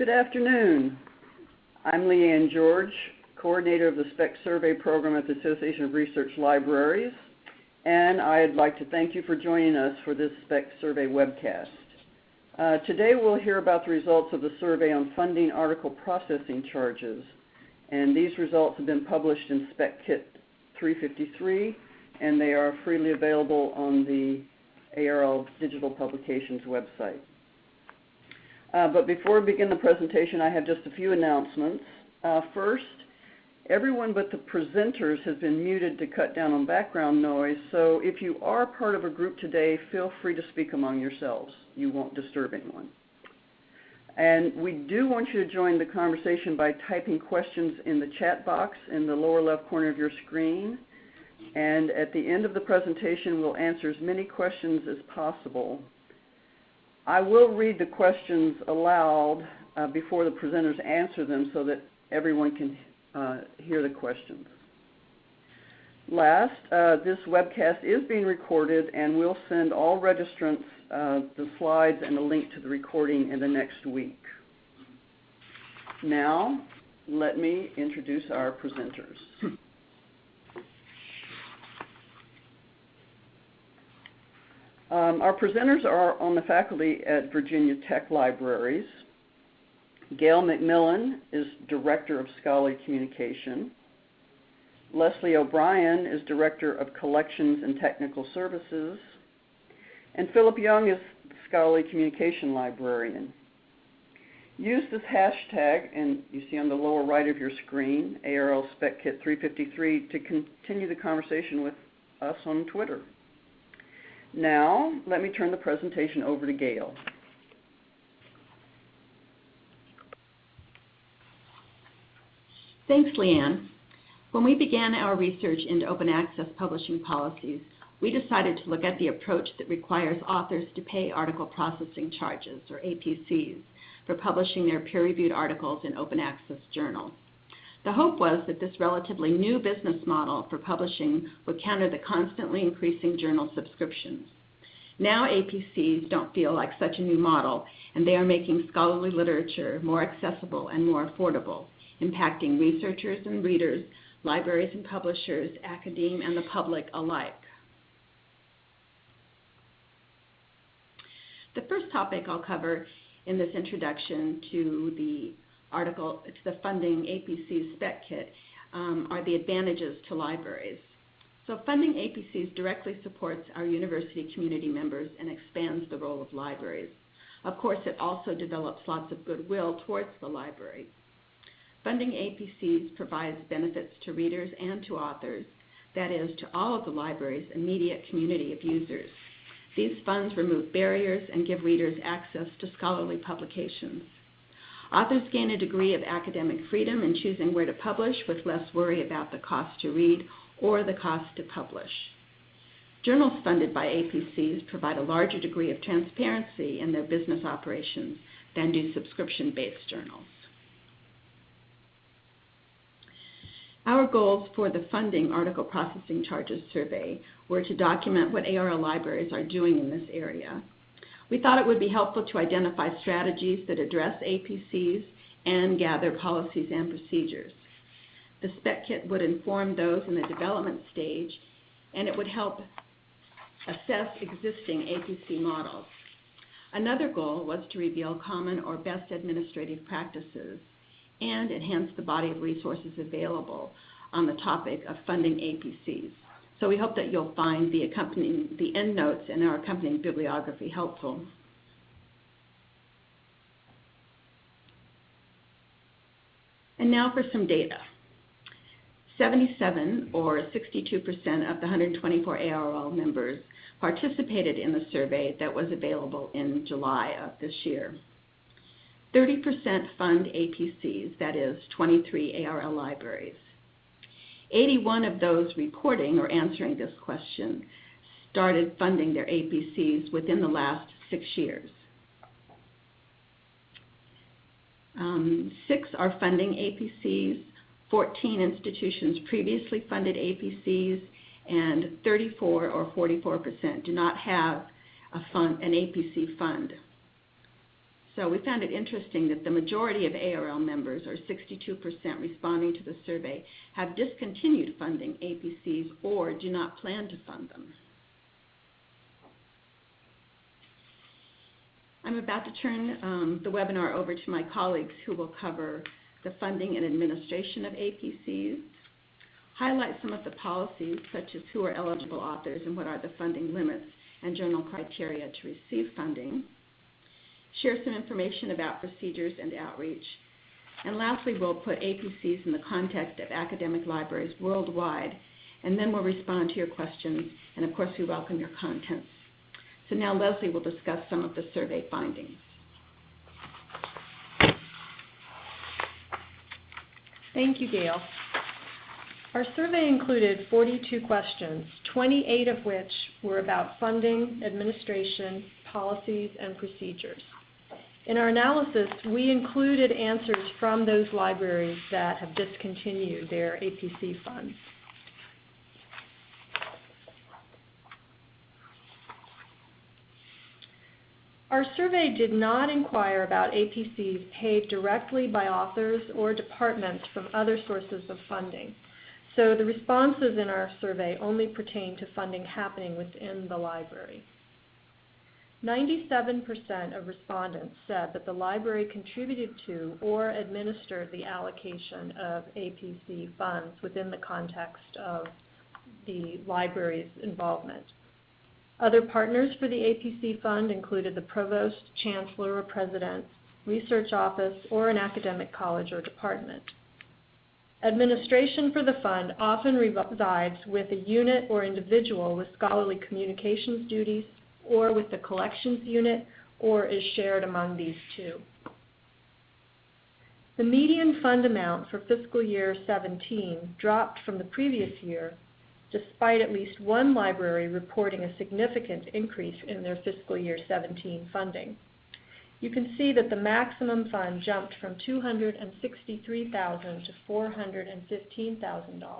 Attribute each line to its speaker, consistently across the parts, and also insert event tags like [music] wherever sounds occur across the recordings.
Speaker 1: Good afternoon. I'm Lee Anne George, coordinator of the SPEC Survey Program at the Association of Research Libraries, and I'd like to thank you for joining us for this SPEC Survey webcast. Uh, today we'll hear about the results of the survey on funding article processing charges, and these results have been published in SPEC Kit 353, and they are freely available on the ARL Digital Publications website. Uh, but before we begin the presentation, I have just a few announcements. Uh, first, everyone but the presenters has been muted to cut down on background noise, so if you are part of a group today, feel free to speak among yourselves. You won't disturb anyone. And we do want you to join the conversation by typing questions in the chat box in the lower left corner of your screen. And at the end of the presentation, we'll answer as many questions as possible. I will read the questions aloud uh, before the presenters answer them so that everyone can uh, hear the questions. Last, uh, this webcast is being recorded and we'll send all registrants uh, the slides and a link to the recording in the next week. Now, let me introduce our presenters. [laughs] Um, our presenters are on the faculty at Virginia Tech Libraries. Gail McMillan is Director of Scholarly Communication. Leslie O'Brien is Director of Collections and Technical Services. And Philip Young is Scholarly Communication Librarian. Use this hashtag, and you see on the lower right of your screen, ARL SpecKit 353, to continue the conversation with us on Twitter. Now, let me turn the presentation over to Gail.
Speaker 2: Thanks, Lee Anne. When we began our research into open access publishing policies, we decided to look at the approach that requires authors to pay article processing charges, or APCs, for publishing their peer-reviewed articles in open access journals. The hope was that this relatively new business model for publishing would counter the constantly increasing journal subscriptions. Now APCs don't feel like such a new model, and they are making scholarly literature more accessible and more affordable, impacting researchers and readers, libraries and publishers, academe, and the public alike. The first topic I'll cover in this introduction to the article, it's the funding APC spec kit, um, are the advantages to libraries. So funding APCs directly supports our university community members and expands the role of libraries. Of course, it also develops lots of goodwill towards the library. Funding APCs provides benefits to readers and to authors, that is, to all of the library's immediate community of users. These funds remove barriers and give readers access to scholarly publications. Authors gain a degree of academic freedom in choosing where to publish with less worry about the cost to read or the cost to publish. Journals funded by APCs provide a larger degree of transparency in their business operations than do subscription-based journals. Our goals for the funding article processing charges survey were to document what ARL libraries are doing in this area, we thought it would be helpful to identify strategies that address APCs and gather policies and procedures. The spec kit would inform those in the development stage, and it would help assess existing APC models. Another goal was to reveal common or best administrative practices and enhance the body of resources available on the topic of funding APCs. So we hope that you'll find the accompanying the endnotes and our accompanying bibliography helpful. And now for some data. 77 or 62% of the 124 ARL members participated in the survey that was available in July of this year. 30% fund APCs, that is 23 ARL libraries. 81 of those reporting or answering this question started funding their APCs within the last six years. Um, six are funding APCs, 14 institutions previously funded APCs, and 34 or 44% do not have a fund, an APC fund. So we found it interesting that the majority of ARL members, or 62% responding to the survey, have discontinued funding APCs or do not plan to fund them. I'm about to turn um, the webinar over to my colleagues who will cover the funding and administration of APCs, highlight some of the policies such as who are eligible authors and what are the funding limits and journal criteria to receive funding, share some information about procedures and outreach, and lastly, we'll put APCs in the context of academic libraries worldwide, and then we'll respond to your questions, and of course we welcome your comments. So now Leslie will discuss some of the survey findings.
Speaker 3: Thank you, Gail. Our survey included 42 questions, 28 of which were about funding, administration, policies, and procedures. In our analysis, we included answers from those libraries that have discontinued their APC funds. Our survey did not inquire about APCs paid directly by authors or departments from other sources of funding. So the responses in our survey only pertain to funding happening within the library. 97% of respondents said that the library contributed to or administered the allocation of APC funds within the context of the library's involvement. Other partners for the APC fund included the provost, chancellor, or president, research office, or an academic college or department. Administration for the fund often resides with a unit or individual with scholarly communications duties or with the collections unit or is shared among these two. The median fund amount for fiscal year 17 dropped from the previous year despite at least one library reporting a significant increase in their fiscal year 17 funding. You can see that the maximum fund jumped from 263,000 to $415,000.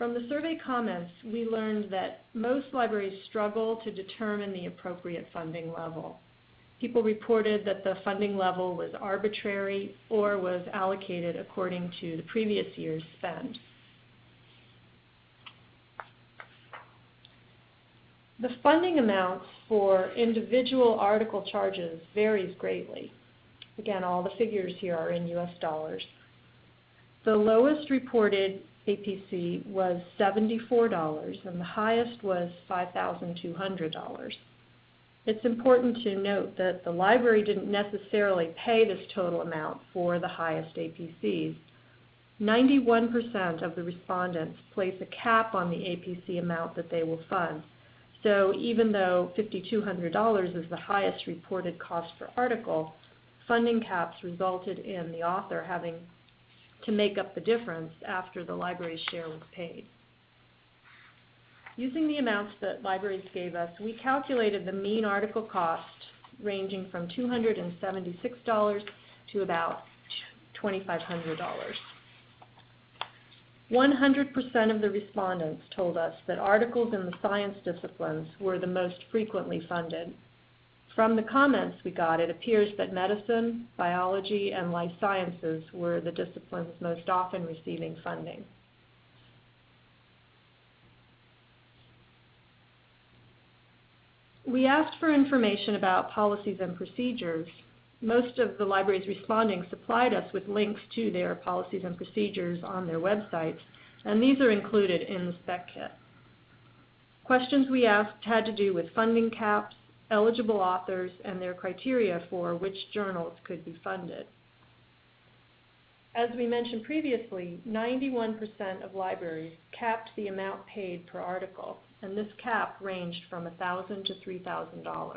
Speaker 3: From the survey comments, we learned that most libraries struggle to determine the appropriate funding level. People reported that the funding level was arbitrary or was allocated according to the previous year's spend. The funding amounts for individual article charges varies greatly. Again, all the figures here are in US dollars. The lowest reported APC was $74 and the highest was $5,200. It's important to note that the library didn't necessarily pay this total amount for the highest APCs. 91% of the respondents place a cap on the APC amount that they will fund. So even though $5,200 is the highest reported cost per article, funding caps resulted in the author having to make up the difference after the library's share was paid. Using the amounts that libraries gave us, we calculated the mean article cost ranging from $276 to about $2,500. 100% of the respondents told us that articles in the science disciplines were the most frequently funded. From the comments we got, it appears that medicine, biology, and life sciences were the disciplines most often receiving funding. We asked for information about policies and procedures most of the libraries responding supplied us with links to their policies and procedures on their websites, and these are included in the spec kit. Questions we asked had to do with funding caps, eligible authors, and their criteria for which journals could be funded. As we mentioned previously, 91% of libraries capped the amount paid per article, and this cap ranged from $1,000 to $3,000.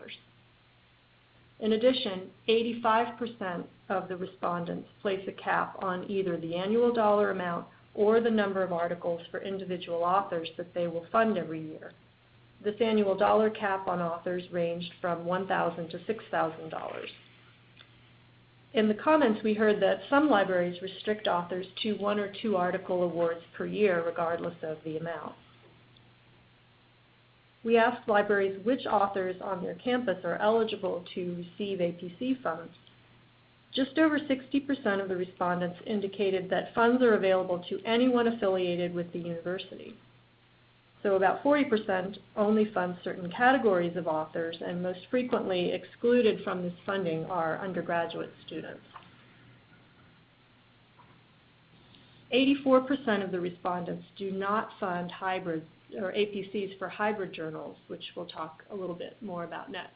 Speaker 3: In addition, 85% of the respondents place a cap on either the annual dollar amount or the number of articles for individual authors that they will fund every year. This annual dollar cap on authors ranged from $1,000 to $6,000. In the comments, we heard that some libraries restrict authors to one or two article awards per year, regardless of the amount. we asked libraries which authors on their campus are eligible to receive APC funds. Just over 60% of the respondents indicated that funds are available to anyone affiliated with the university. So about 40% only fund certain categories of authors, and most frequently excluded from this funding are undergraduate students. 84% of the respondents do not fund hybrid or APCs for hybrid journals, which we'll talk a little bit more about next.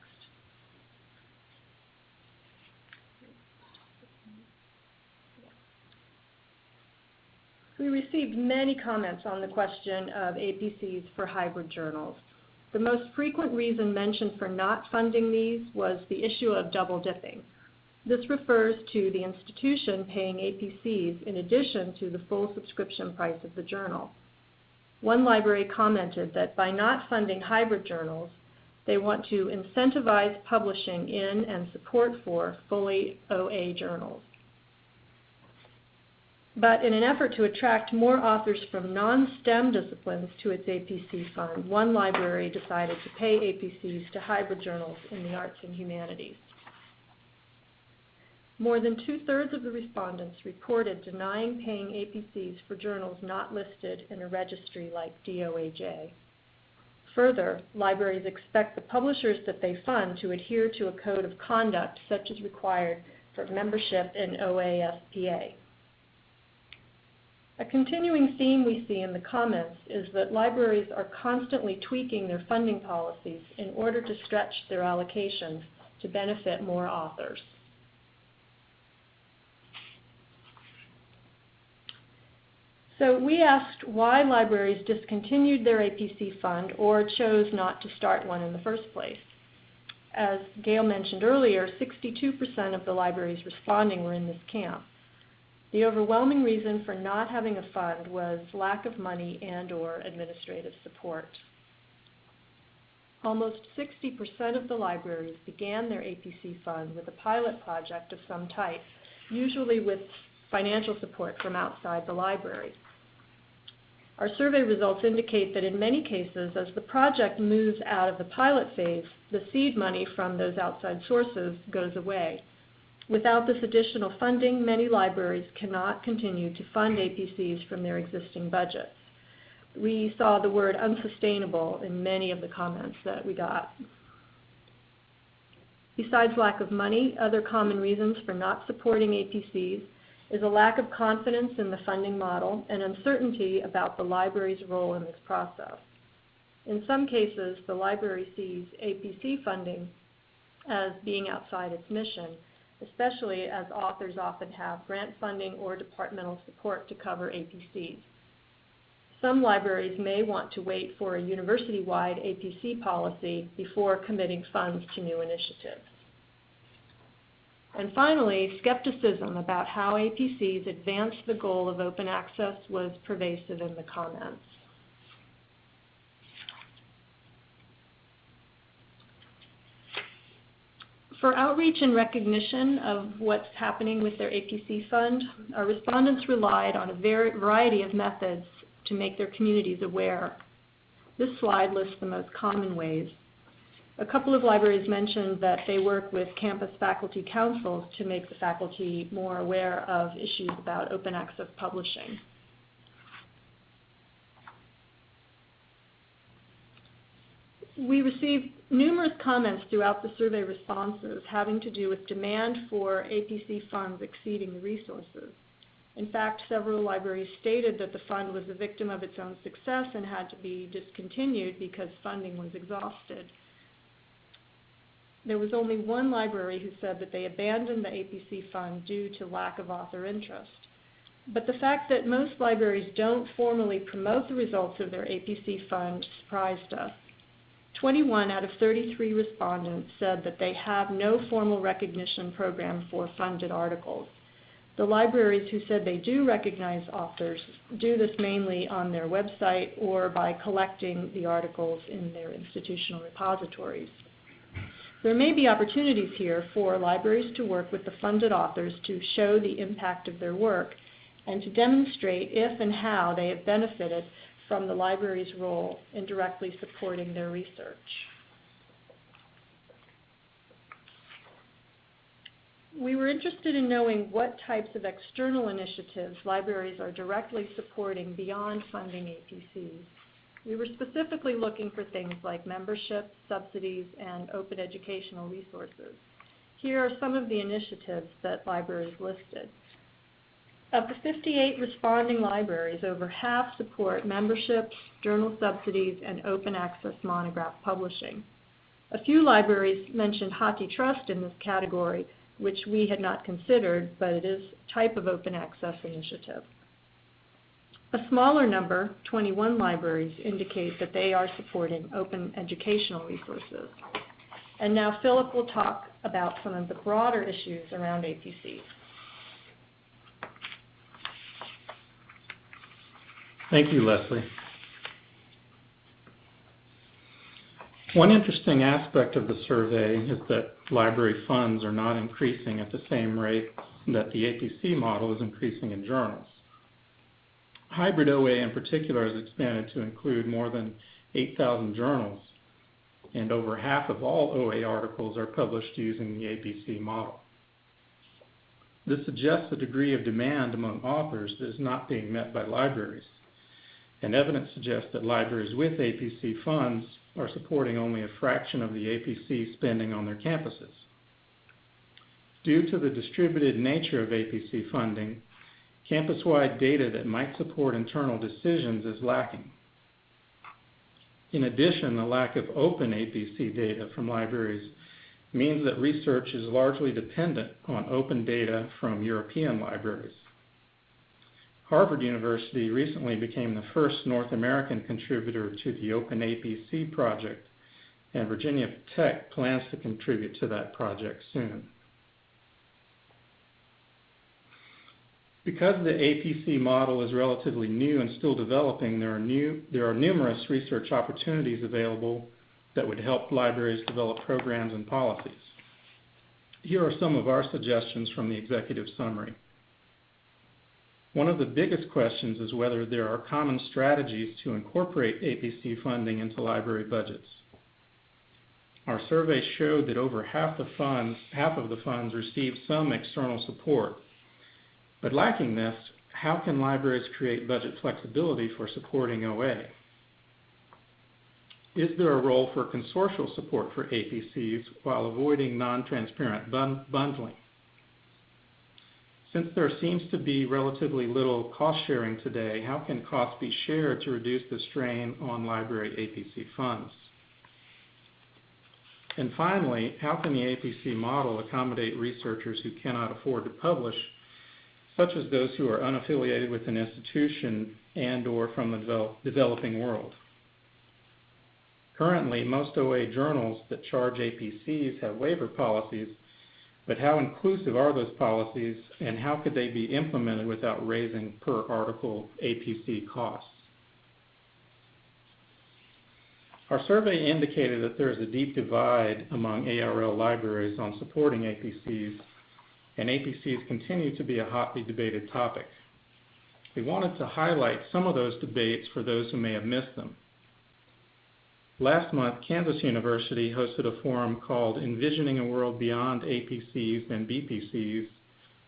Speaker 3: We received many comments on the question of APCs for hybrid journals. The most frequent reason mentioned for not funding these was the issue of double dipping. This refers to the institution paying APCs in addition to the full subscription price of the journal. One library commented that by not funding hybrid journals, they want to incentivize publishing in and support for fully OA journals. But in an effort to attract more authors from non-STEM disciplines to its APC fund, one library decided to pay APCs to hybrid journals in the arts and humanities. More than two-thirds of the respondents reported denying paying APCs for journals not listed in a registry like DOAJ. Further, libraries expect the publishers that they fund to adhere to a code of conduct such as required for membership in OASPA. A continuing theme we see in the comments is that libraries are constantly tweaking their funding policies in order to stretch their allocations to benefit more authors. So we asked why libraries discontinued their APC fund or chose not to start one in the first place. As Gail mentioned earlier, 62% of the libraries responding were in this camp. The overwhelming reason for not having a fund was lack of money and or administrative support. Almost 60% of the libraries began their APC fund with a pilot project of some type, usually with financial support from outside the library. Our survey results indicate that in many cases, as the project moves out of the pilot phase, the seed money from those outside sources goes away. Without this additional funding, many libraries cannot continue to fund APCs from their existing budgets. We saw the word unsustainable in many of the comments that we got. Besides lack of money, other common reasons for not supporting APCs is a lack of confidence in the funding model and uncertainty about the library's role in this process. In some cases, the library sees APC funding as being outside its mission, especially as authors often have grant funding or departmental support to cover APCs. Some libraries may want to wait for a university-wide APC policy before committing funds to new initiatives. And finally, skepticism about how APCs advance the goal of open access was pervasive in the comments. For outreach and recognition of what's happening with their APC fund, our respondents relied on a variety of methods to make their communities aware. This slide lists the most common ways. A couple of libraries mentioned that they work with campus faculty councils to make the faculty more aware of issues about open access publishing. We received numerous comments throughout the survey responses having to do with demand for APC funds exceeding the resources. In fact, several libraries stated that the fund was a victim of its own success and had to be discontinued because funding was exhausted. There was only one library who said that they abandoned the APC fund due to lack of author interest. But the fact that most libraries don't formally promote the results of their APC fund surprised us. 21 out of 33 respondents said that they have no formal recognition program for funded articles. The libraries who said they do recognize authors do this mainly on their website or by collecting the articles in their institutional repositories. There may be opportunities here for libraries to work with the funded authors to show the impact of their work and to demonstrate if and how they have benefited from the library's role in directly supporting their research. We were interested in knowing what types of external initiatives libraries are directly supporting beyond funding APCs. We were specifically looking for things like membership, subsidies, and open educational resources. Here are some of the initiatives that libraries listed. Of the 58 responding libraries, over half support memberships, journal subsidies, and open access monograph publishing. A few libraries mentioned HathiTrust in this category, which we had not considered, but it is a type of open access initiative. A smaller number, 21 libraries, indicate that they are supporting open educational resources. And now Philip will talk about some of the broader issues around APCs.
Speaker 4: Thank you, Leslie. One interesting aspect of the survey is that library funds are not increasing at the same rate that the APC model is increasing in journals. Hybrid OA in particular has expanded to include more than 8,000 journals, and over half of all OA articles are published using the APC model. This suggests a degree of demand among authors that is not being met by libraries, and evidence suggests that libraries with APC funds are supporting only a fraction of the APC spending on their campuses. Due to the distributed nature of APC funding, campus-wide data that might support internal decisions is lacking. In addition, the lack of open APC data from libraries means that research is largely dependent on open data from European libraries. Harvard University recently became the first North American contributor to the Open APC project, and Virginia Tech plans to contribute to that project soon. Because the APC model is relatively new and still developing, there are, new, there are numerous research opportunities available that would help libraries develop programs and policies. Here are some of our suggestions from the executive summary. One of the biggest questions is whether there are common strategies to incorporate APC funding into library budgets. Our survey showed that over half, the funds, half of the funds received some external support. But lacking this, how can libraries create budget flexibility for supporting OA? Is there a role for consortial support for APCs while avoiding non-transparent bundling? Since there seems to be relatively little cost sharing today, how can costs be shared to reduce the strain on library APC funds? And finally, how can the APC model accommodate researchers who cannot afford to publish, such as those who are unaffiliated with an institution and or from the develop, developing world? Currently, most OA journals that charge APCs have waiver policies but how inclusive are those policies, and how could they be implemented without raising per article APC costs? Our survey indicated that there is a deep divide among ARL libraries on supporting APCs, and APCs continue to be a hotly debated topic. We wanted to highlight some of those debates for those who may have missed them. Last month, Kansas University hosted a forum called Envisioning a World Beyond APCs and BPCs,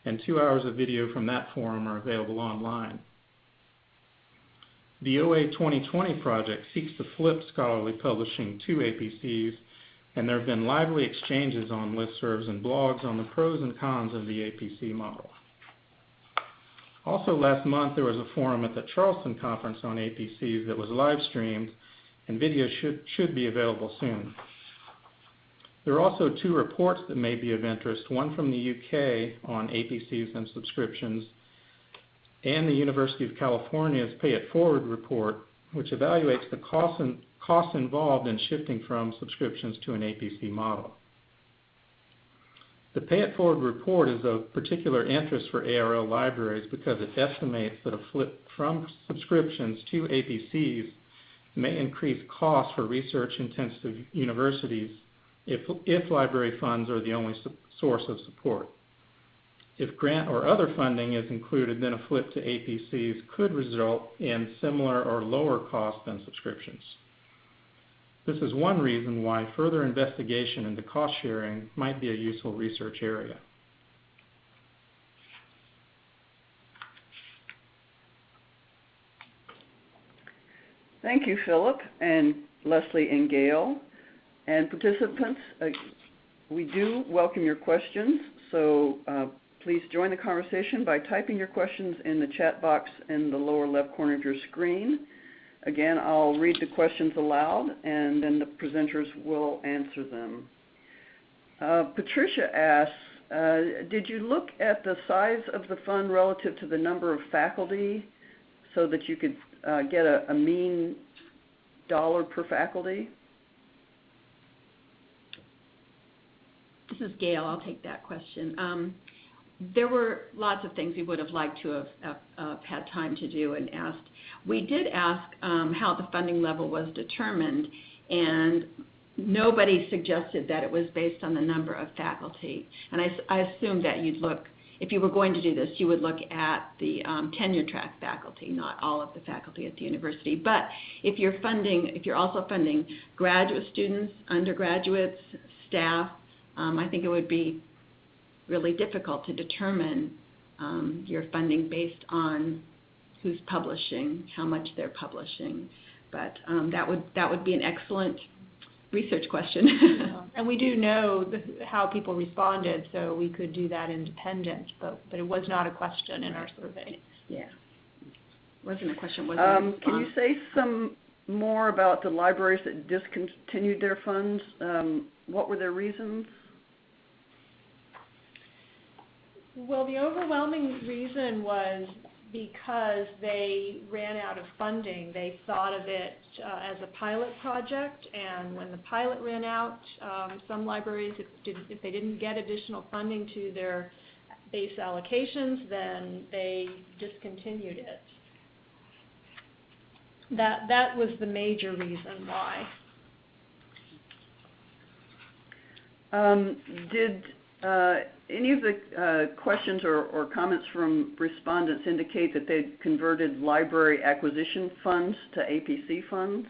Speaker 4: and two hours of video from that forum are available online. The OA 2020 project seeks to flip scholarly publishing to APCs, and there have been lively exchanges on listservs and blogs on the pros and cons of the APC model. Also last month, there was a forum at the Charleston Conference on APCs that was live streamed and video should, should be available soon. There are also two reports that may be of interest, one from the UK on APCs and subscriptions, and the University of California's Pay It Forward report, which evaluates the costs involved in shifting from subscriptions to an APC model. The Pay It Forward report is of particular interest for ARL libraries because it estimates that a flip from subscriptions to APCs may increase costs for research-intensive universities if, if library funds are the only source of support. If grant or other funding is included, then a flip to APCs could result in similar or lower cost than subscriptions. This is one reason why further investigation into cost sharing might be a useful research area.
Speaker 1: Thank you, Philip and Leslie and Gail. And participants, uh, we do welcome your questions, so uh, please join the conversation by typing your questions in the chat box in the lower left corner of your screen. Again, I'll read the questions aloud and then the presenters will answer them. Uh, Patricia asks, uh, did you look at the size of the fund relative to the number of faculty so that you could get a, mean dollar per faculty?
Speaker 2: This is Gail. I'll take that question. Um, there were lots of things we would have liked to have, uh, had time to do and asked. We did ask um, how the funding level was determined, and nobody suggested that it was based on the number of faculty. And I, I assumed that you'd look, if you were going to do this, you would look at the um, tenure track faculty, not all of the faculty at the university. But if you're funding, if you're also funding graduate students, undergraduates, staff, um, I think it would be really difficult to determine um, your funding based on who's publishing, how much they're publishing. But um, that would that would be an excellent research question.
Speaker 3: Yeah. [laughs] And we do know the, how people responded, so we could do that independent, but, but it was not a question in our survey.
Speaker 2: yeah, wasn't a question. Wasn't a
Speaker 1: Um, can you say some more about the libraries that discontinued their funds? Um, what were their reasons?
Speaker 3: Well, the overwhelming reason was because they ran out of funding. They thought of it uh, as a pilot project, and when the pilot ran out, um, some libraries, if, didn't, if they didn't get additional funding to their base allocations, then they discontinued it. That that was the major reason why.
Speaker 1: Um, did any of the uh, questions or, comments from respondents indicate that they'd converted library acquisition funds to APC funds?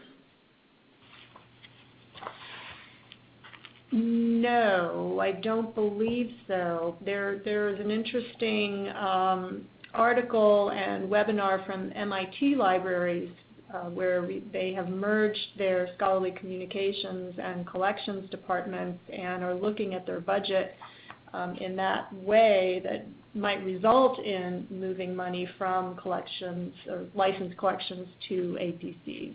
Speaker 3: No, I don't believe so. There, is an interesting um, article and webinar from MIT libraries uh, where they have merged their scholarly communications and collections departments and are looking at their budget in that way that might result in moving money from collections or licensed collections to APCs.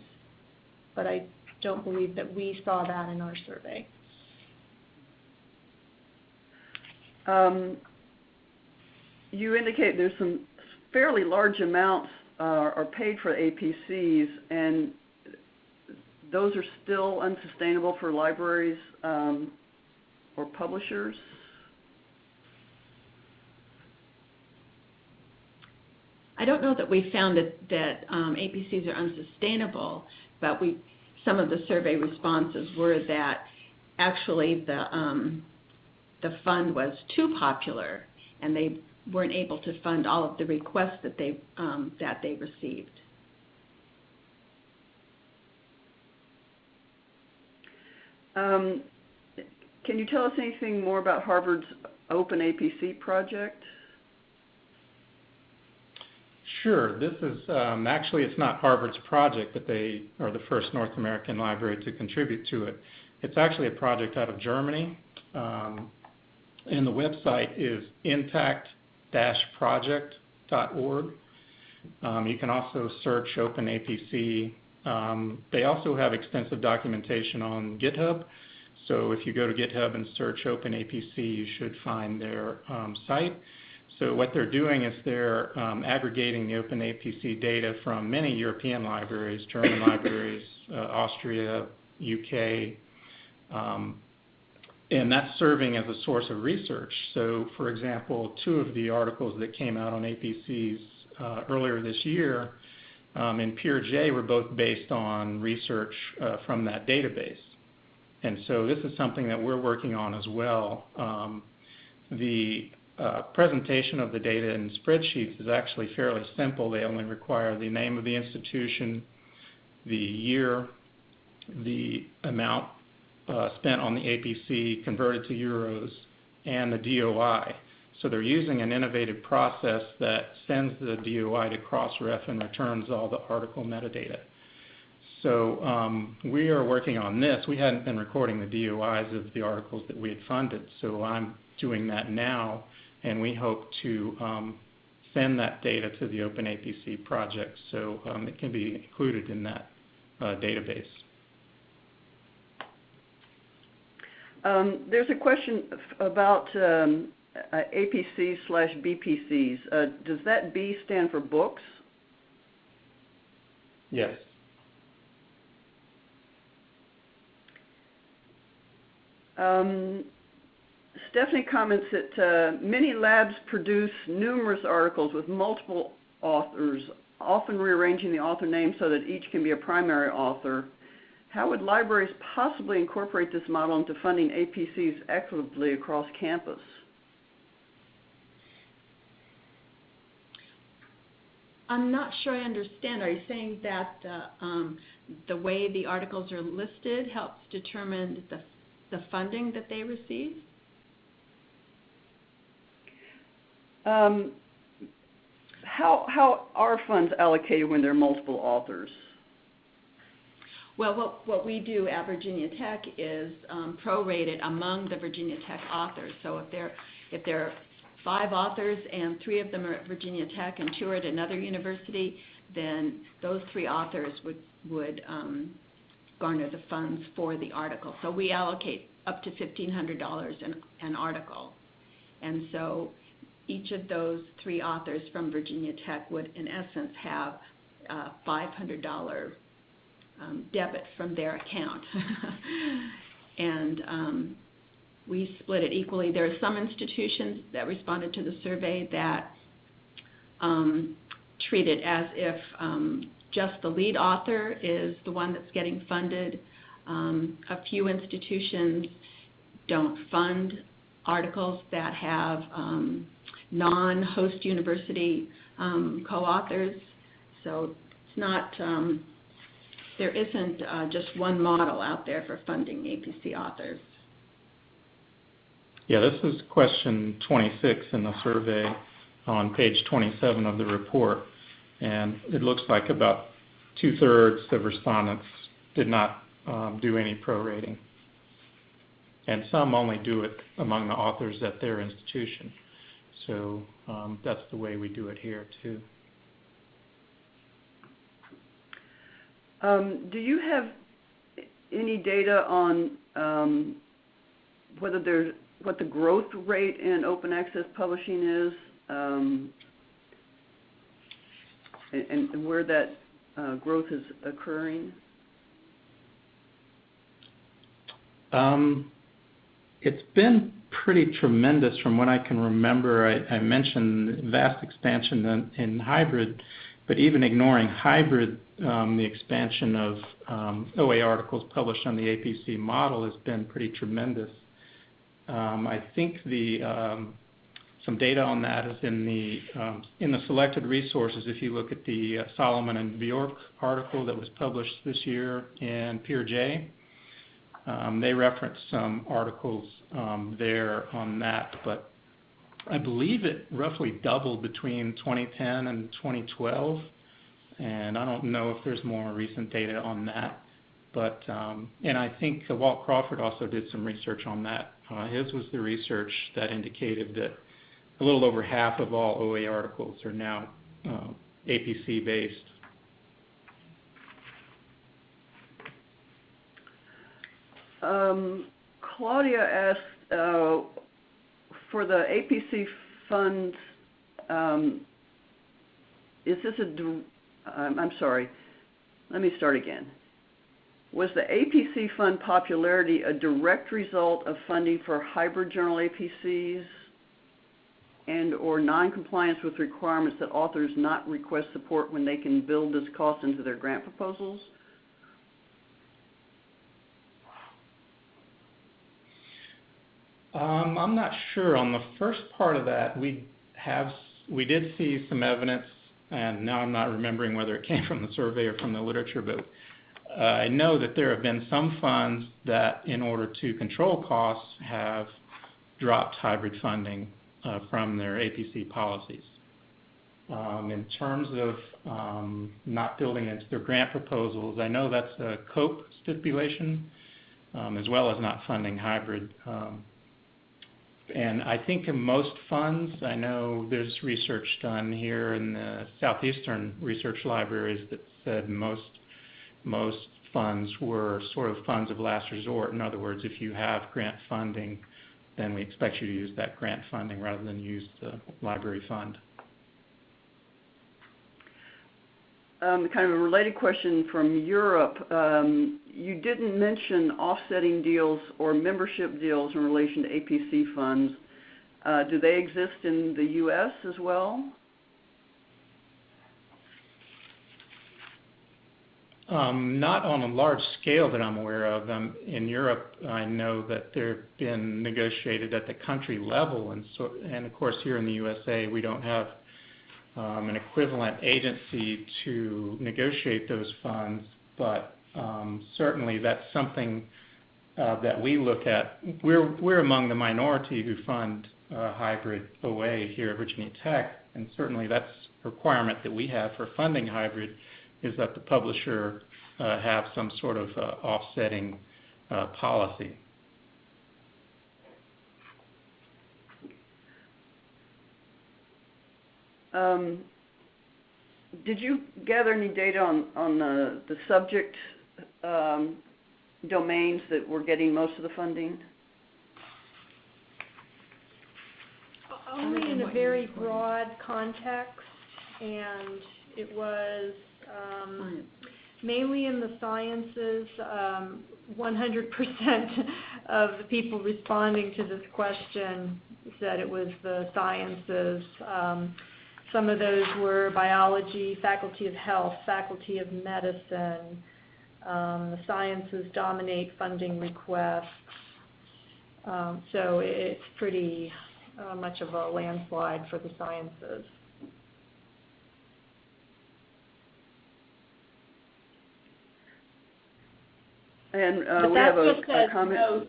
Speaker 3: But I don't believe that we saw that in our survey.
Speaker 1: Um, you indicate there's some fairly large amounts uh, are paid for APCs, and those are still unsustainable for libraries um, or publishers.
Speaker 2: I don't know that we found that, that um, APCs are unsustainable, but we, some of the survey responses were that actually the, um, the fund was too popular and they weren't able to fund all of the requests that they, um, that they received.
Speaker 1: Um, can you tell us anything more about Harvard's Open APC project?
Speaker 4: Sure. This is um, actually it's not Harvard's project, but they are the first North American library to contribute to it. It's actually a project out of Germany, um, and the website is intact-project.org. Um, you can also search OpenAPC. Um, they also have extensive documentation on GitHub. So if you go to GitHub and search OpenAPC, you should find their um, site. So what they're doing is they're um, aggregating the OpenAPC data from many European libraries, German libraries, uh, Austria, UK, um, and that's serving as a source of research. So, for example, two of the articles that came out on APCs uh, earlier this year um, in PeerJ were both based on research uh, from that database. And so this is something that we're working on as well. Um, the uh, presentation of the data in spreadsheets is actually fairly simple. They only require the name of the institution, the year, the amount uh, spent on the APC converted to euros, and the DOI. So they're using an innovative process that sends the DOI to Crossref and returns all the article metadata. So um, we are working on this. We hadn't been recording the DOIs of the articles that we had funded, so I'm doing that now, and we hope to um, send that data to the OpenAPC project so um, it can be included in that uh, database.
Speaker 1: Um, there's a question about um, uh, APCs slash BPCs. Uh, does that B stand for books?
Speaker 4: Yes.
Speaker 1: Um, Stephanie comments that uh, many labs produce numerous articles with multiple authors, often rearranging the author name so that each can be a primary author. How would libraries possibly incorporate this model into funding APCs equitably across campus?
Speaker 2: I'm not sure I understand. Are you saying that uh, um, the way the articles are listed helps determine the, the funding that they receive?
Speaker 1: Um, how, how are funds allocated when there are multiple authors?
Speaker 2: Well, what, what we do at Virginia Tech is um, prorated among the Virginia Tech authors. So if there, if there are five authors and three of them are at Virginia Tech and two are at another university, then those three authors would, would um, garner the funds for the article. So we allocate up to $1,500 an, an article. And so each of those three authors from Virginia Tech would, in essence, have a $500 um, debit from their account. [laughs] and um, we split it equally. There are some institutions that responded to the survey that um, treat it as if um, just the lead author is the one that's getting funded. Um, a few institutions don't fund articles that have um, non-host university um, co-authors. So it's not, um, there isn't uh, just one model out there for funding APC authors.
Speaker 4: Yeah, this is question 26 in the survey on page 27 of the report. And it looks like about two-thirds of respondents did not um, do any prorating. And some only do it among the authors at their institution. So um, that's the way we do it here too.
Speaker 1: Um, do you have any data on um, whether there's what the growth rate in open access publishing is, um, and, and, where that uh, growth is occurring?
Speaker 4: Um, it's been pretty tremendous from what I can remember. I, I mentioned vast expansion in, in, hybrid, but even ignoring hybrid, um, the expansion of um, OA articles published on the APC model has been pretty tremendous. Um, I think the um, some data on that is in the um, in the selected resources. If you look at the uh, Solomon and Bjork article that was published this year in PeerJ, um, they referenced some articles um, there on that, but I believe it roughly doubled between 2010 and 2012, and I don't know if there's more recent data on that. But um, and I think Walt Crawford also did some research on that. Uh, his was the research that indicated that a little over half of all OA articles are now uh, APC based.
Speaker 1: Um, Claudia asked uh, for the APC funds. Um, is this a? I'm sorry. Let me start again. Was the APC fund popularity a direct result of funding for hybrid journal APCs and or noncompliance with requirements that authors not request support when they can build this cost into their grant proposals?
Speaker 4: Um, I'm not sure. On the first part of that, we have, we did see some evidence, and now I'm not remembering whether it came [laughs] from the survey or from the literature, but uh, I know that there have been some funds that, in order to control costs, have dropped hybrid funding uh, from their APC policies. Um, in terms of um, not building into their grant proposals, I know that's a COPE stipulation, um, as well as not funding hybrid. And I think in most funds, I know there's research done here in the southeastern research libraries that said most most funds were sort of funds of last resort. In other words, if you have grant funding, then we expect you to use that grant funding rather than use the library fund.
Speaker 1: Um, kind of a related question from Europe. Um, you didn't mention offsetting deals or membership deals in relation to APC funds. Uh, do they exist in the U.S. as well?
Speaker 4: Um, not on a large scale that I'm aware of. Um, in Europe, I know that they've been negotiated at the country level, of course here in the USA, we don't have um, an equivalent agency to negotiate those funds, but um, certainly that's something uh, that we look at. We're, we're among the minority who fund uh, hybrid OA here at Virginia Tech, and certainly that's a requirement that we have for funding hybrid is that the publisher uh, have some sort of offsetting policy.
Speaker 1: Did you gather any data on, on the, the subject um, domains that were getting most of the funding?
Speaker 3: Only in a very broad context, and it was um, mainly in the sciences. Um, 100% of the people responding to this question said it was the sciences. Some of those were biology, faculty of health, faculty of medicine. Um, the sciences dominate funding requests. Um, so it's pretty uh, much of a landslide for the sciences.
Speaker 1: And uh, we have a, a comment.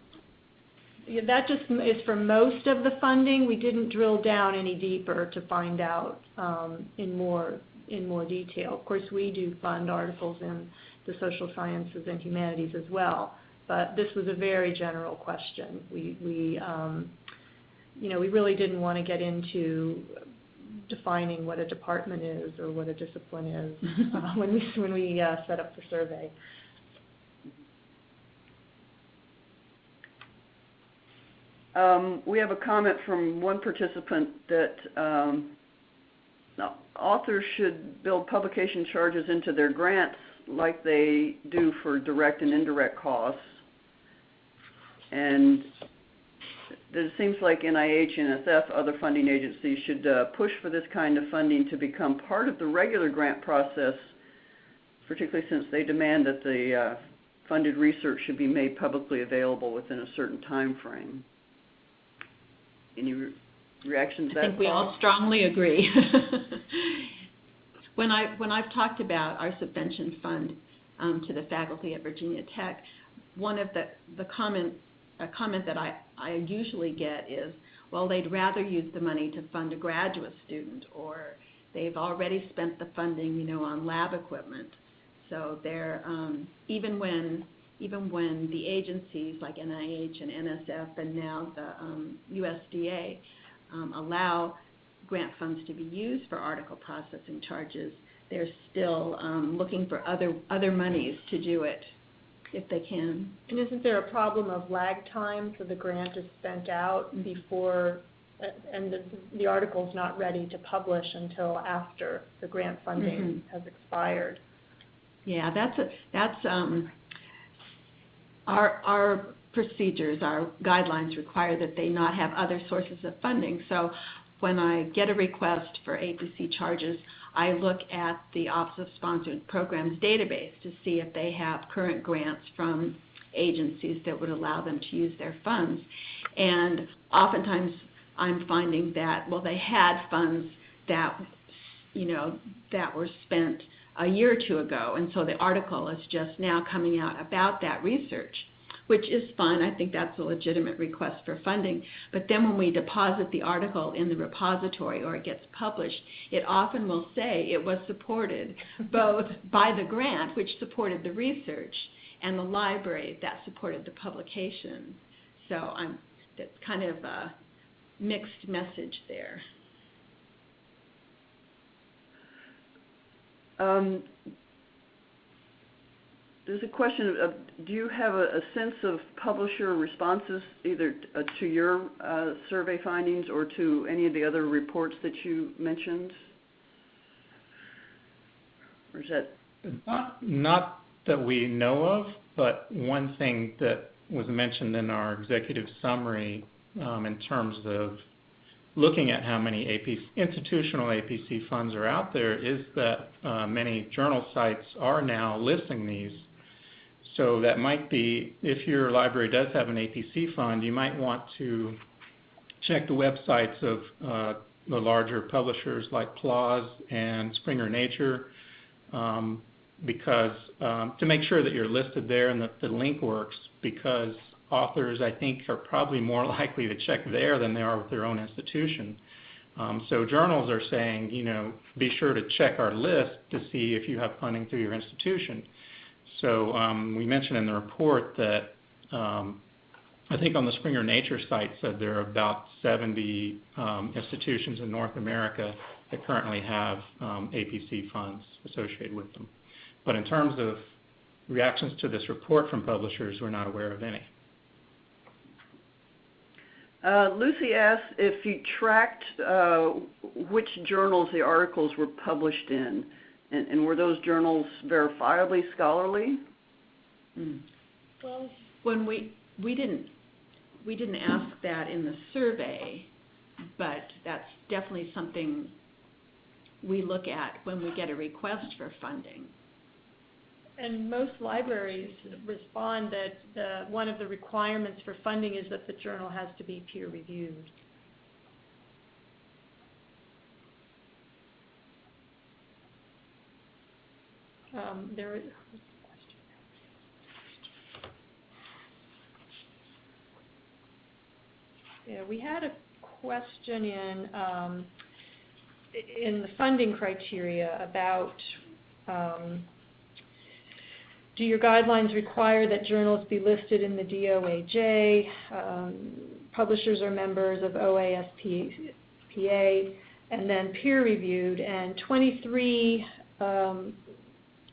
Speaker 3: Yeah, that just is for most of the funding. We didn't drill down any deeper to find out um, in more, in more detail. Of course, we do fund articles in the social sciences and humanities as well, but this was a very general question. We, we, um, you know, we really didn't want to get into defining what a department is or what a discipline is [laughs] uh, when we, when we uh, set up the survey.
Speaker 1: Um, we have a comment from one participant that um, authors should build publication charges into their grants like they do for direct and indirect costs. And it seems like NIH, and NSF, other funding agencies should uh, push for this kind of funding to become part of the regular grant process, particularly since they demand that the uh, funded research should be made publicly available within a certain time frame. Any re- reactions
Speaker 2: I think we all strongly agree. [laughs] when I when I've talked about our subvention fund um, to the faculty at Virginia Tech, one of the the comment a comment that I I usually get is, well, they'd rather use the money to fund a graduate student, or they've already spent the funding, you know, on lab equipment. So they're um, even when even when the agencies like NIH and NSF and now the um, USDA um, allow grant funds to be used for article processing charges, they're still um, looking for other other monies to do it if they can.
Speaker 3: And isn't there a problem of lag time, so the grant is spent out before, and the, the article's not ready to publish until after the grant funding has expired?
Speaker 2: Yeah, that's a, that's um, our our procedures, our guidelines require that they not have other sources of funding. So when I get a request for APC charges, I look at the Office of Sponsored Programs database to see if they have current grants from agencies that would allow them to use their funds. And oftentimes I'm finding that, well, they had funds that, you know, that were spent a year or two ago, and so the article is just now coming out about that research, which is fine. I think that's a legitimate request for funding. But then when we deposit the article in the repository or it gets published, it often will say it was supported [laughs] both by the grant, which supported the research, and the library that supported the publication. So I'm that's kind of a mixed message there.
Speaker 1: Um, there's a question of, do you have a, a sense of publisher responses either uh, to your uh, survey findings or to any of the other reports that you mentioned? Or is that,
Speaker 4: Not, not that we know of, but one thing that was mentioned in our executive summary um, in terms of looking at how many AP, institutional APC funds are out there is that uh, many journal sites are now listing these. So that might be, if your library does have an APC fund, you might want to check the websites of uh, the larger publishers like PLOS and Springer Nature um, because um, to make sure that you're listed there and that the link works because authors I think are probably more [laughs] likely to check there than they are with their own institution. Um, so journals are saying, you know, be sure to check our list to see if you have funding through your institution. So um, we mentioned in the report that um, I think on the Springer Nature site said there are about 70 um, institutions in North America that currently have um, APC funds associated with them. But in terms of reactions to this report from publishers, we're not aware of any.
Speaker 1: Uh, Lucy asked if you tracked uh, which journals the articles were published in, and, and were those journals verifiably scholarly?
Speaker 2: Mm.
Speaker 3: Well,
Speaker 2: When we we didn't we didn't ask that in the survey, but that's definitely something we look at when we get a request for funding.
Speaker 3: And most libraries respond that the, one of the requirements for funding is that the journal has to be peer reviewed. Um, there is, yeah, we had a question in, um, in the funding criteria about, um, do your guidelines require that journals be listed in the DOAJ? Um, publishers are members of OASPA, and then peer reviewed. And 23 um,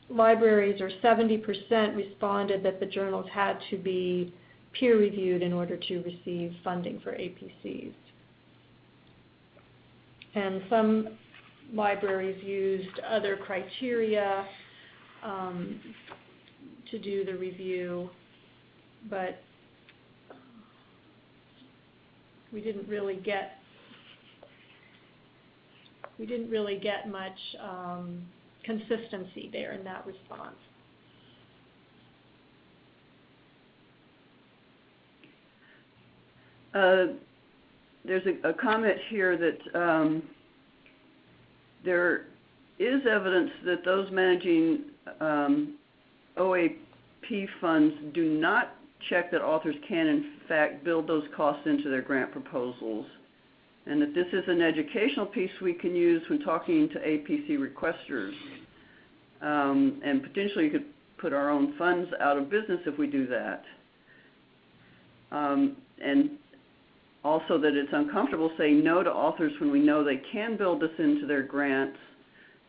Speaker 3: libraries, or 70%, responded that the journals had to be peer reviewed in order to receive funding for APCs. And some libraries used other criteria. Um, to do the review, but we didn't really get we didn't really get much um, consistency there in that response.
Speaker 1: Uh, there's a, a comment here that um, there is evidence that those managing um, OAP funds do not check that authors can in fact build those costs into their grant proposals, and that this is an educational piece we can use when talking to APC requesters. Um, and potentially you could put our own funds out of business if we do that. Um, and also that it's uncomfortable saying no to authors when we know they can build this into their grants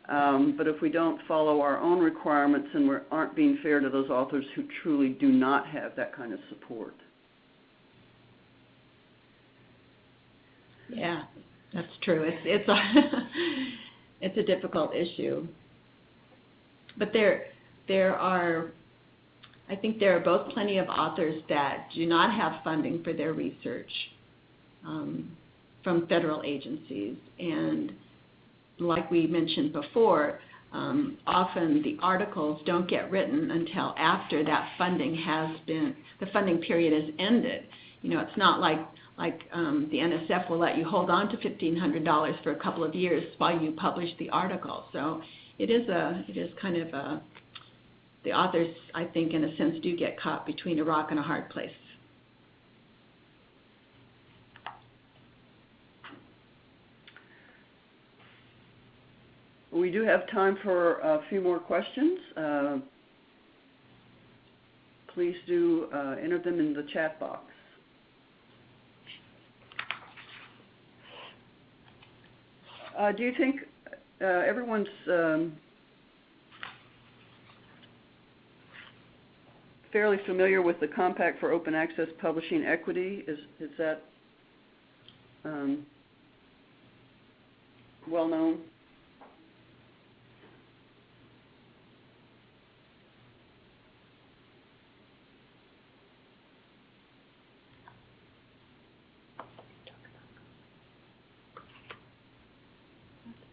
Speaker 1: um, but if we don't follow our own requirements and we aren't being fair to those authors who truly do not have that kind of support.
Speaker 2: Yeah, that's true. It's it's a [laughs] it's a difficult issue. But there there are I think there are both plenty of authors that do not have funding for their research um, from federal agencies and like we mentioned before, um, often the articles don't get written until after that funding has been, the funding period has ended. You know, it's not like like um, the NSF will let you hold on to $1,500 for a couple of years while you publish the article. So it is a, it is kind of a, the authors, I think, in a sense, do get caught between a rock and a hard place.
Speaker 1: We do have time for a few more questions. Uh, please do uh, enter them in the chat box. Uh, do you think uh, everyone's um, fairly familiar with the Compact for Open Access Publishing Equity? Is, is that um, well known?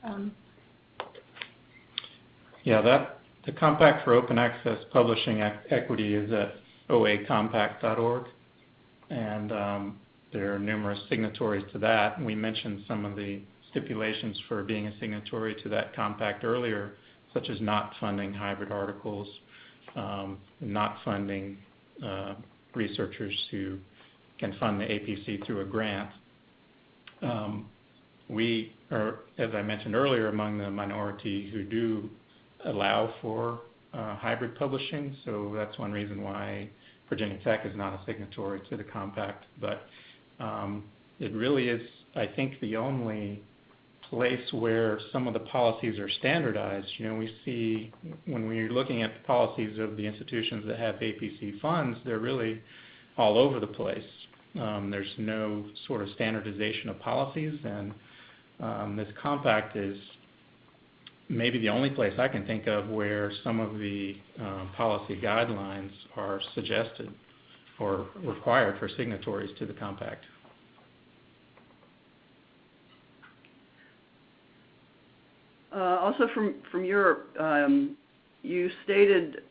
Speaker 3: Um,
Speaker 4: Yeah, that, the Compact for Open Access Publishing Equity is at oacompact.org. And um, there are numerous signatories to that. We mentioned some of the stipulations for being a signatory to that compact earlier, such as not funding hybrid articles, um, not funding uh, researchers who can fund the APC through a grant. Um, we are, as I mentioned earlier, among the minority who do allow for uh, hybrid publishing, so that's one reason why Virginia Tech is not a signatory to the compact. But um, it really is, I think, the only place where some of the policies are standardized. You know, we see when we're looking at the policies of the institutions that have APC funds, they're really all over the place. Um, there's no sort of standardization of policies, and um, this compact is maybe the only place I can think of where some of the um, policy guidelines are suggested or required for signatories to the compact.
Speaker 1: Uh, also from, from Europe, um, you stated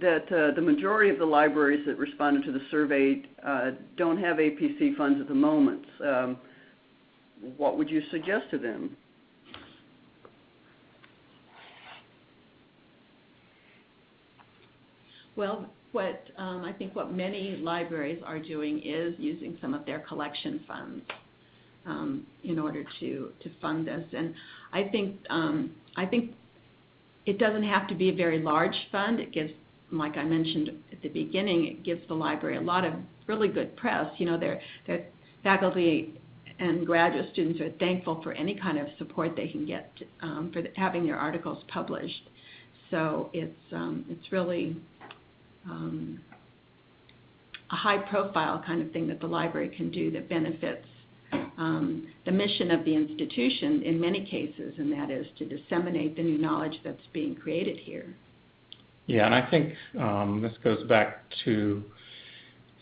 Speaker 1: that uh, the majority of the libraries that responded to the survey uh, don't have APC funds at the moment. Um, what would you suggest to them?
Speaker 2: Well, what um, I think what many libraries are doing is using some of their collection funds um, in order to to fund this. And I think um, I think it doesn't have to be a very large fund. It gives, like I mentioned at the beginning, it gives the library a lot of really good press. You know, their their faculty and graduate students are thankful for any kind of support they can get um, for the, having their articles published. So it's um, it's really um, a high profile kind of thing that the library can do that benefits um, the mission of the institution in many cases, and that is to disseminate the new knowledge that's being created here.
Speaker 4: Yeah, and I think um, this goes back to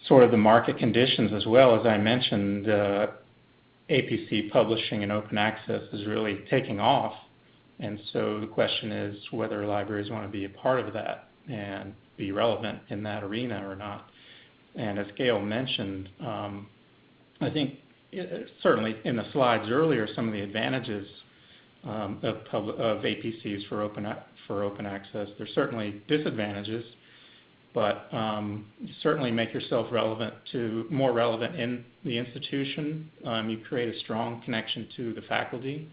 Speaker 4: sort of the market conditions as well. As I mentioned, uh, APC publishing and open access is really taking off. And so the question is whether libraries want to be a part of that and be relevant in that arena or not. And as Gail mentioned, um, I think it, uh, certainly in the slides earlier, some of the advantages um, of, of APCs for open for open access. There's certainly disadvantages, but um, certainly make yourself relevant to more relevant in the institution. Um, you create a strong connection to the faculty.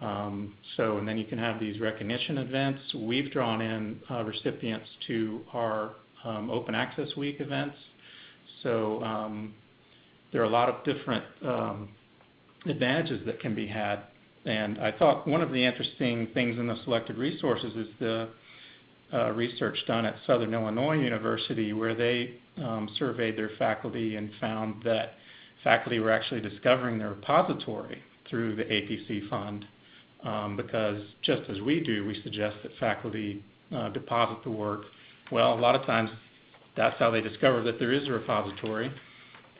Speaker 4: Um, so, and then you can have these recognition events. We've drawn in uh, recipients to our um, Open Access Week events. So um, there are a lot of different um, advantages that can be had. And I thought one of the interesting things in the selected resources is the uh, research done at Southern Illinois University where they um, surveyed their faculty and found that faculty were actually discovering their repository through the APC fund um, because just as we do, we suggest that faculty uh, deposit the work. Well, a lot of times that's how they discover that there is a repository,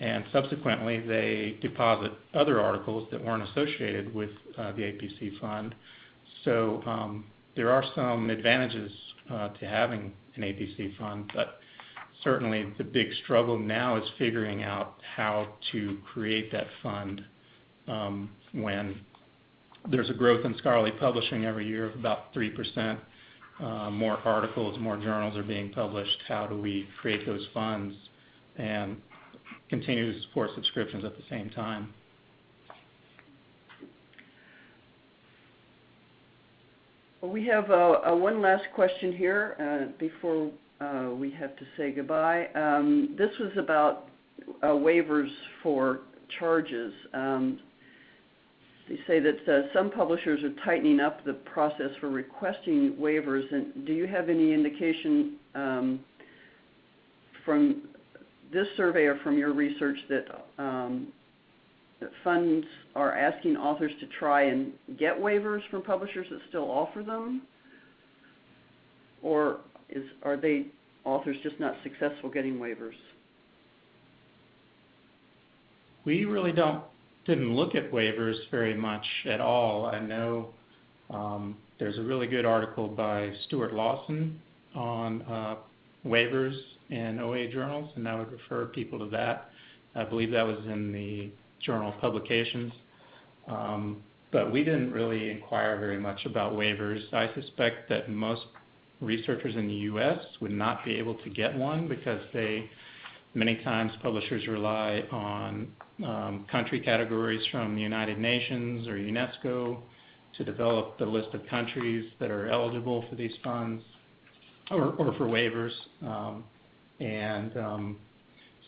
Speaker 4: and subsequently they deposit other articles that weren't associated with uh, the APC fund. So um, there are some advantages to having an APC fund, but certainly the big struggle now is figuring out how to create that fund um, when there's a growth in scholarly publishing every year of about 3%. Uh, more articles, more journals are being published. How do we create those funds and continue to support subscriptions at the same time?
Speaker 1: Well, we have uh, uh, one last question here uh, before uh, we have to say goodbye. Um, this was about uh, waivers for charges. Um, they say that uh, some publishers are tightening up the process for requesting waivers. And do you have any indication um, from this survey or from your research that um, that funds are asking authors to try and get waivers from publishers that still offer them? Or is, are they, authors just not successful getting waivers?
Speaker 4: We really don't, didn't look at waivers very much at all. I know um, there's a really good article by Stuart Lawson on uh, waivers in OA journals, and I would refer people to that. I believe that was in the journal publications. Um, but we didn't really inquire very much about waivers. I suspect that most researchers in the U.S. would not be able to get one because they, many times publishers rely on um, country categories from the United Nations or UNESCO to develop the list of countries that are eligible for these funds or, or for waivers. Um, and um,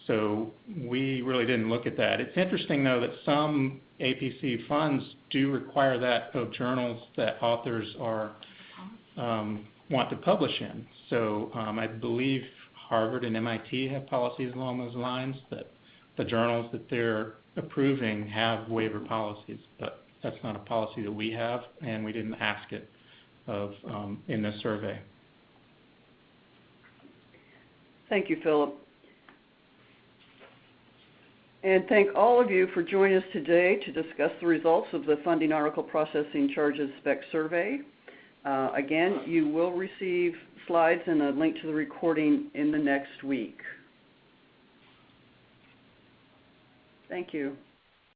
Speaker 4: so we really didn't look at that. It's interesting, though, that some APC funds do require that of journals that authors are um, want to publish in. So um, I believe Harvard and MIT have policies along those lines that the journals that they're approving have waiver policies, but that's not a policy that we have, and we didn't ask it of um, in this survey.
Speaker 1: Thank you, Philip. And thank all of you for joining us today to discuss the results of the Funding Article Processing Charges Spec Survey. Uh, again, you will receive slides and a link to the recording in the next week. Thank you.